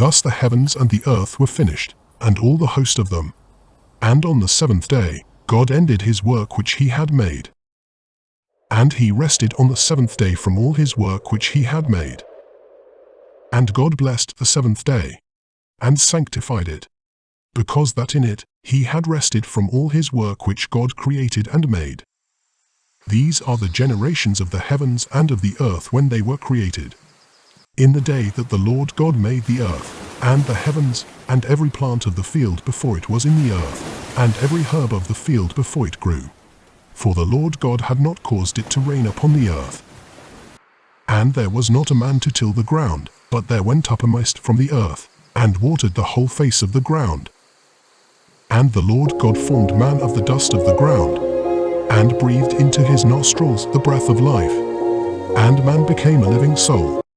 Thus the heavens and the earth were finished, and all the host of them. And on the seventh day, God ended his work which he had made. And he rested on the seventh day from all his work which he had made. And God blessed the seventh day, and sanctified it, because that in it he had rested from all his work which God created and made. These are the generations of the heavens and of the earth when they were created. In the day that the Lord God made the earth, and the heavens, and every plant of the field before it was in the earth, and every herb of the field before it grew. For the Lord God had not caused it to rain upon the earth. And there was not a man to till the ground, but there went up a mist from the earth, and watered the whole face of the ground. And the Lord God formed man of the dust of the ground, and breathed into his nostrils the breath of life. And man became a living soul.